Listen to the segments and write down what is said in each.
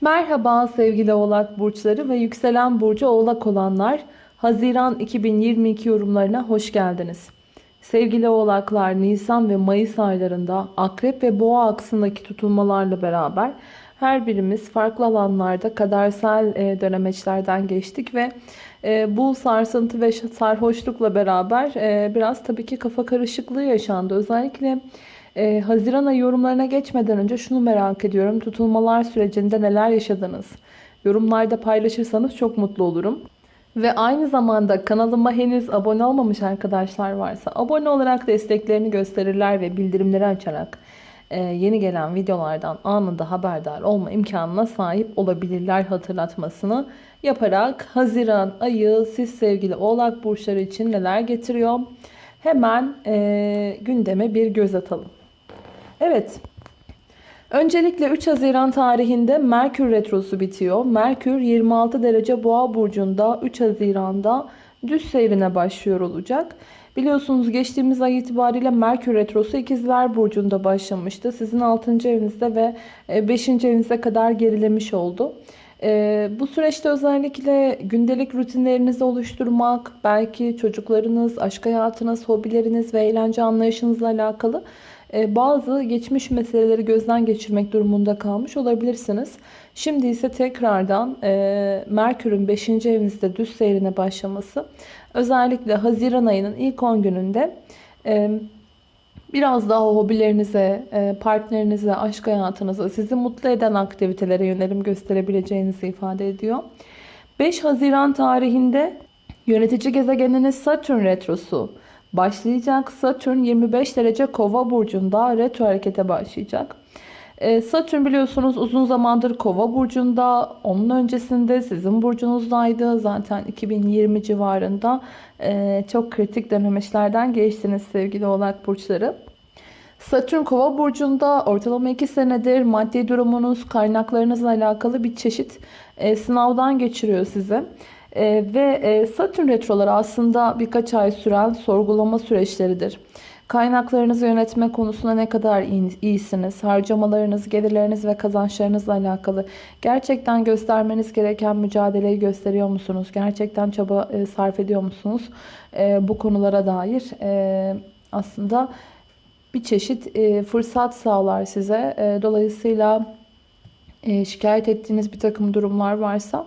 Merhaba sevgili oğlak burçları ve yükselen burcu oğlak olanlar. Haziran 2022 yorumlarına hoş geldiniz. Sevgili oğlaklar Nisan ve Mayıs aylarında akrep ve boğa aksındaki tutulmalarla beraber her birimiz farklı alanlarda kadersel e, dönemeçlerden geçtik ve e, bu sarsıntı ve sarhoşlukla beraber e, biraz tabii ki kafa karışıklığı yaşandı. Özellikle ee, Haziran yorumlarına geçmeden önce şunu merak ediyorum. Tutulmalar sürecinde neler yaşadınız? Yorumlarda paylaşırsanız çok mutlu olurum. Ve aynı zamanda kanalıma henüz abone olmamış arkadaşlar varsa abone olarak desteklerini gösterirler ve bildirimleri açarak e, yeni gelen videolardan anında haberdar olma imkanına sahip olabilirler hatırlatmasını yaparak Haziran ayı siz sevgili oğlak burçları için neler getiriyor? Hemen e, gündeme bir göz atalım. Evet. Öncelikle 3 Haziran tarihinde Merkür Retrosu bitiyor. Merkür 26 derece boğa burcunda 3 Haziran'da düz seyrine başlıyor olacak. Biliyorsunuz geçtiğimiz ay itibariyle Merkür Retrosu ikizler burcunda başlamıştı. Sizin 6. evinizde ve 5. evinizde kadar gerilemiş oldu. Ee, bu süreçte özellikle gündelik rutinlerinizi oluşturmak, belki çocuklarınız, aşk hayatınız, hobileriniz ve eğlence anlayışınızla alakalı e, bazı geçmiş meseleleri gözden geçirmek durumunda kalmış olabilirsiniz. Şimdi ise tekrardan e, Merkür'ün 5. evinizde düz seyrine başlaması özellikle Haziran ayının ilk 10 gününde e, biraz daha hobilerinize, partnerinize, aşk hayatınıza, sizi mutlu eden aktivitelere yönelim gösterebileceğinizi ifade ediyor. 5 Haziran tarihinde yönetici gezegeniniz Satürn Retrosu başlayacak. Satürn 25 derece kova burcunda retro harekete başlayacak. Ee, Satürn biliyorsunuz uzun zamandır kova burcunda. Onun öncesinde sizin burcunuzdaydı. Zaten 2020 civarında e, çok kritik denemeçlerden geçtiniz sevgili oğlak burçları. Satürn kova burcunda ortalama 2 senedir maddi durumunuz, kaynaklarınızla alakalı bir çeşit e, sınavdan geçiriyor sizi. E, ve e, Satürn retroları aslında birkaç ay süren sorgulama süreçleridir. Kaynaklarınızı yönetme konusunda ne kadar iyisiniz? Harcamalarınız, gelirleriniz ve kazançlarınızla alakalı gerçekten göstermeniz gereken mücadeleyi gösteriyor musunuz? Gerçekten çaba e, sarf ediyor musunuz? E, bu konulara dair e, aslında bir çeşit e, fırsat sağlar size. E, dolayısıyla e, şikayet ettiğiniz bir takım durumlar varsa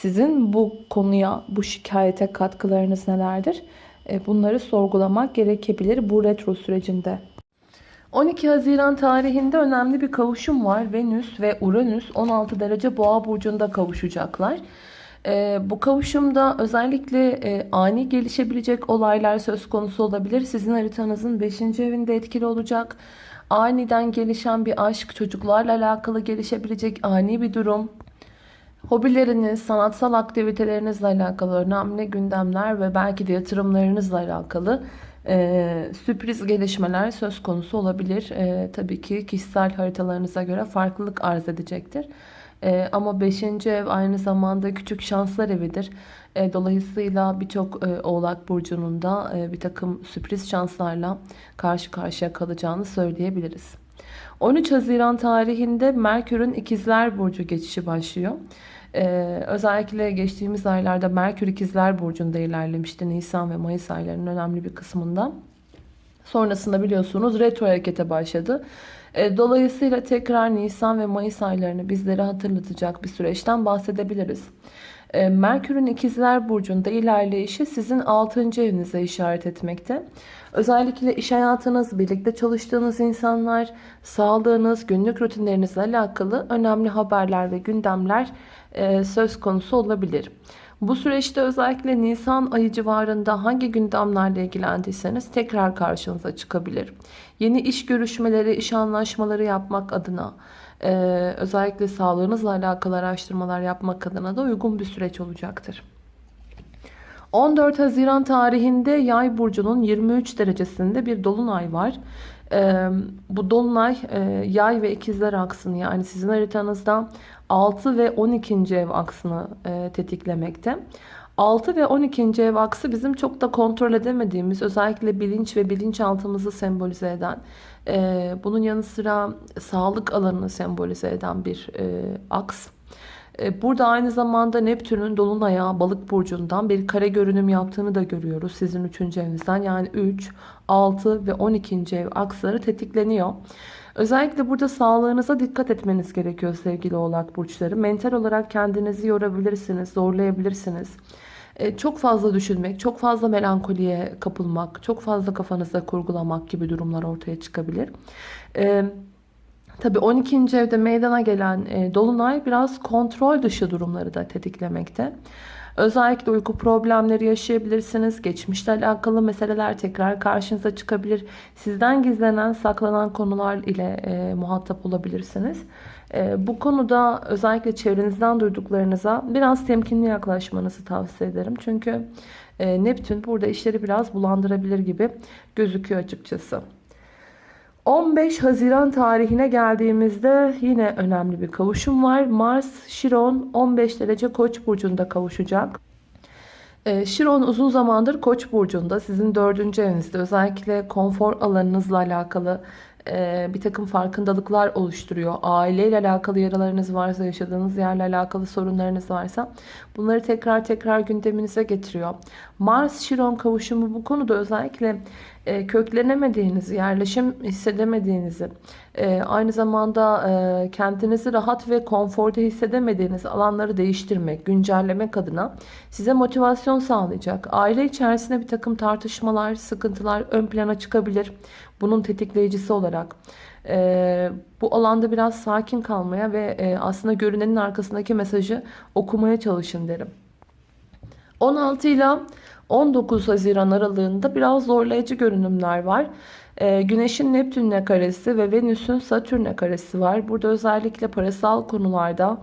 sizin bu konuya, bu şikayete katkılarınız nelerdir? E, bunları sorgulamak gerekebilir bu retro sürecinde. 12 Haziran tarihinde önemli bir kavuşum var. Venüs ve Uranüs 16 derece boğa burcunda kavuşacaklar. E, bu kavuşumda özellikle e, ani gelişebilecek olaylar söz konusu olabilir. Sizin haritanızın 5. evinde etkili olacak. Aniden gelişen bir aşk, çocuklarla alakalı gelişebilecek ani bir durum. Hobileriniz, sanatsal aktivitelerinizle alakalı önemli gündemler ve belki de yatırımlarınızla alakalı e, sürpriz gelişmeler söz konusu olabilir. E, tabii ki kişisel haritalarınıza göre farklılık arz edecektir. E, ama 5. ev aynı zamanda küçük şanslar evidir. E, dolayısıyla birçok e, oğlak burcunun da e, bir takım sürpriz şanslarla karşı karşıya kalacağını söyleyebiliriz. 13 Haziran tarihinde Merkür'ün ikizler burcu geçişi başlıyor. Ee, özellikle geçtiğimiz aylarda Merkür ikizler burcunda ilerlemişti. Nisan ve Mayıs aylarının önemli bir kısmında. Sonrasında biliyorsunuz retro harekete başladı. Ee, dolayısıyla tekrar Nisan ve Mayıs aylarını bizlere hatırlatacak bir süreçten bahsedebiliriz. Ee, Merkür'ün ikizler burcunda ilerleyişi sizin 6. evinize işaret etmekte. Özellikle iş hayatınız, birlikte çalıştığınız insanlar, sağlığınız, günlük rutinlerinizle alakalı önemli haberler ve gündemler e, söz konusu olabilir. Bu süreçte özellikle Nisan ayı civarında hangi gündemlerle ilgilendiyseniz tekrar karşınıza çıkabilir. Yeni iş görüşmeleri, iş anlaşmaları yapmak adına e, özellikle sağlığınızla alakalı araştırmalar yapmak adına da uygun bir süreç olacaktır. 14 Haziran tarihinde Yay burcunun 23 derecesinde bir dolunay var. Ee, bu dolunay e, Yay ve ikizler aksını yani sizin haritanızda 6 ve 12. ev aksını e, tetiklemekte. 6 ve 12. ev aksı bizim çok da kontrol edemediğimiz özellikle bilinç ve bilinçaltımızı sembolize eden e, bunun yanı sıra sağlık alanını sembolize eden bir e, aks. E, Burada aynı zamanda Neptün'ün Dolunay'a balık burcundan bir kare görünüm yaptığını da görüyoruz. Sizin 3. evinizden yani 3, 6 ve 12. ev aksları tetikleniyor. Özellikle burada sağlığınıza dikkat etmeniz gerekiyor sevgili oğlak burçları. Mental olarak kendinizi yorabilirsiniz, zorlayabilirsiniz. E, Çok fazla düşünmek, çok fazla melankoliye kapılmak, çok fazla kafanızda kurgulamak gibi durumlar ortaya çıkabilir. E, Tabii 12. evde meydana gelen e, dolunay biraz kontrol dışı durumları da tetiklemekte. Özellikle uyku problemleri yaşayabilirsiniz. Geçmişle alakalı meseleler tekrar karşınıza çıkabilir. Sizden gizlenen, saklanan konular ile e, muhatap olabilirsiniz. E, bu konuda özellikle çevrenizden duyduklarınıza biraz temkinli yaklaşmanızı tavsiye ederim. Çünkü e, Neptün burada işleri biraz bulandırabilir gibi gözüküyor açıkçası. 15 Haziran tarihine geldiğimizde yine önemli bir kavuşum var. Mars, Şiron 15 derece Koç burcunda kavuşacak. Ee, Şiron uzun zamandır Koç burcunda sizin dördüncü evinizde özellikle konfor alanınızla alakalı e, bir takım farkındalıklar oluşturuyor. Aileyle alakalı yaralarınız varsa, yaşadığınız yerle alakalı sorunlarınız varsa bunları tekrar tekrar gündeminize getiriyor. Mars-Şiron kavuşumu bu konuda özellikle e, köklenemediğinizi, yerleşim hissedemediğinizi, e, aynı zamanda e, kendinizi rahat ve konforda hissedemediğiniz alanları değiştirmek, güncellemek adına size motivasyon sağlayacak. Aile içerisinde bir takım tartışmalar, sıkıntılar ön plana çıkabilir. Bunun tetikleyicisi olarak. E, bu alanda biraz sakin kalmaya ve e, aslında görünenin arkasındaki mesajı okumaya çalışın derim. 16 ile 19 Haziran aralığında biraz zorlayıcı görünümler var. Ee, Güneş'in Neptün'le karesi ve Venüs'ün Satürn'le karesi var. Burada özellikle parasal konularda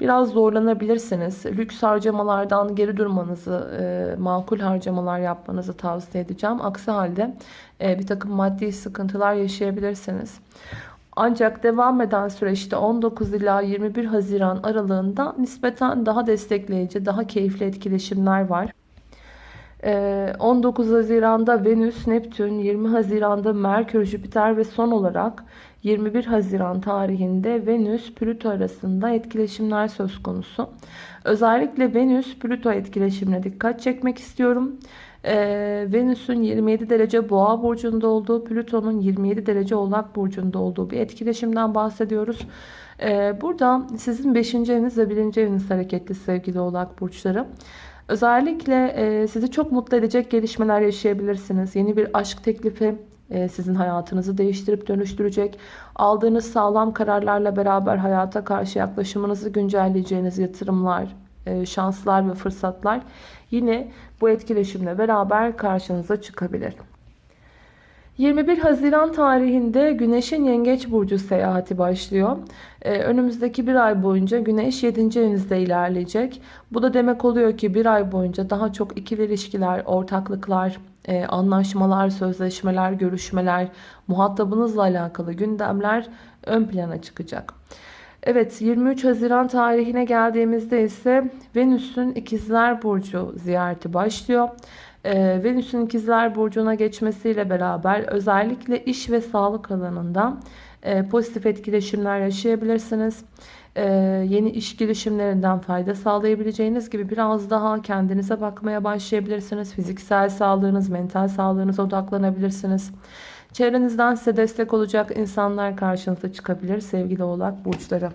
biraz zorlanabilirsiniz. Lüks harcamalardan geri durmanızı, e, makul harcamalar yapmanızı tavsiye edeceğim. Aksi halde e, bir takım maddi sıkıntılar yaşayabilirsiniz. Ancak devam eden süreçte 19 ila 21 Haziran aralığında nispeten daha destekleyici, daha keyifli etkileşimler var. 19 ee, Haziran'da Venüs, Neptün, 20 Haziran'da Merkür, Jüpiter ve son olarak 21 Haziran tarihinde Venüs, Plüto arasında etkileşimler söz konusu. Özellikle Venüs, Plüto etkileşimine dikkat çekmek istiyorum. Ee, Venüs'ün 27 derece boğa burcunda olduğu, Plüton'un 27 derece oğlak burcunda olduğu bir etkileşimden bahsediyoruz. Ee, burada sizin 5. eviniz ve 1. eviniz hareketli sevgili oğlak burçları. Özellikle e, sizi çok mutlu edecek gelişmeler yaşayabilirsiniz. Yeni bir aşk teklifi e, sizin hayatınızı değiştirip dönüştürecek. Aldığınız sağlam kararlarla beraber hayata karşı yaklaşımınızı güncelleyeceğiniz yatırımlar, e, şanslar ve fırsatlar yine bu etkileşimle beraber karşınıza çıkabilir. 21 Haziran tarihinde Güneş'in Yengeç Burcu seyahati başlıyor. Ee, önümüzdeki bir ay boyunca Güneş 7. evinizde ilerleyecek. Bu da demek oluyor ki bir ay boyunca daha çok ikili ilişkiler, ortaklıklar, e, anlaşmalar, sözleşmeler, görüşmeler, muhatabınızla alakalı gündemler ön plana çıkacak. Evet 23 Haziran tarihine geldiğimizde ise Venüs'ün İkizler Burcu ziyareti başlıyor. Ee, Venüs'ün ikizler burcuna geçmesiyle beraber özellikle iş ve sağlık alanında e, pozitif etkileşimler yaşayabilirsiniz. Ee, yeni iş girişimlerinden fayda sağlayabileceğiniz gibi biraz daha kendinize bakmaya başlayabilirsiniz. Fiziksel sağlığınız, mental sağlığınıza odaklanabilirsiniz. Çevrenizden size destek olacak insanlar karşınıza çıkabilir sevgili oğlak burçları.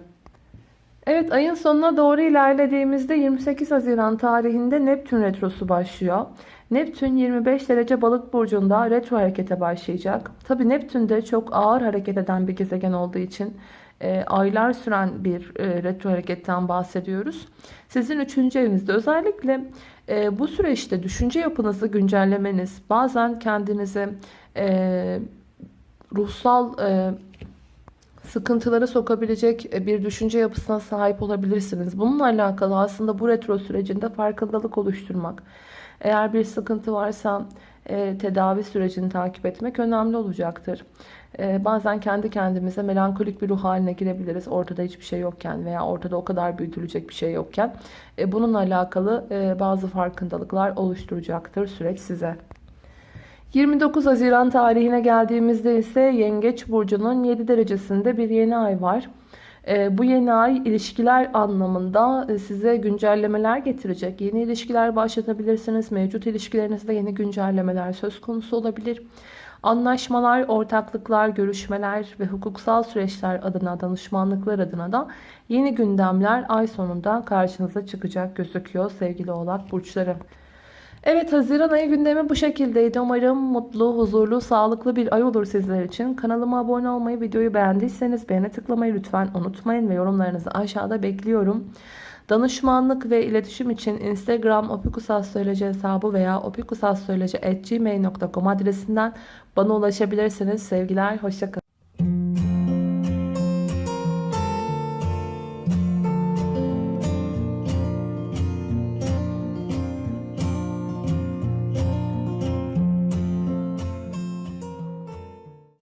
Evet ayın sonuna doğru ilerlediğimizde 28 Haziran tarihinde Neptün Retrosu başlıyor. Neptün 25 derece balık burcunda retro harekete başlayacak. Tabi Neptün de çok ağır hareket eden bir gezegen olduğu için e, aylar süren bir e, retro hareketten bahsediyoruz. Sizin 3. evinizde özellikle e, bu süreçte düşünce yapınızı güncellemeniz, bazen kendinize e, ruhsal e, sıkıntılara sokabilecek e, bir düşünce yapısına sahip olabilirsiniz. Bununla alakalı aslında bu retro sürecinde farkındalık oluşturmak, eğer bir sıkıntı varsa e, tedavi sürecini takip etmek önemli olacaktır. E, bazen kendi kendimize melankolik bir ruh haline girebiliriz. Ortada hiçbir şey yokken veya ortada o kadar büyütülecek bir şey yokken. E, bununla alakalı e, bazı farkındalıklar oluşturacaktır süreç size. 29 Haziran tarihine geldiğimizde ise Yengeç Burcu'nun 7 derecesinde bir yeni ay var. Ee, bu yeni ay ilişkiler anlamında e, size güncellemeler getirecek. Yeni ilişkiler başlatabilirsiniz. Mevcut ilişkilerinizde yeni güncellemeler söz konusu olabilir. Anlaşmalar, ortaklıklar, görüşmeler ve hukuksal süreçler adına, danışmanlıklar adına da yeni gündemler ay sonunda karşınıza çıkacak gözüküyor sevgili oğlak burçları. Evet Haziran ayı gündemi bu şekildeydi. Umarım mutlu, huzurlu, sağlıklı bir ay olur sizler için. Kanalıma abone olmayı, videoyu beğendiyseniz beğene tıklamayı lütfen unutmayın ve yorumlarınızı aşağıda bekliyorum. Danışmanlık ve iletişim için Instagram opikusastroloji hesabı veya opikusastroloji.gmail.com adresinden bana ulaşabilirsiniz. Sevgiler, hoşçakalın.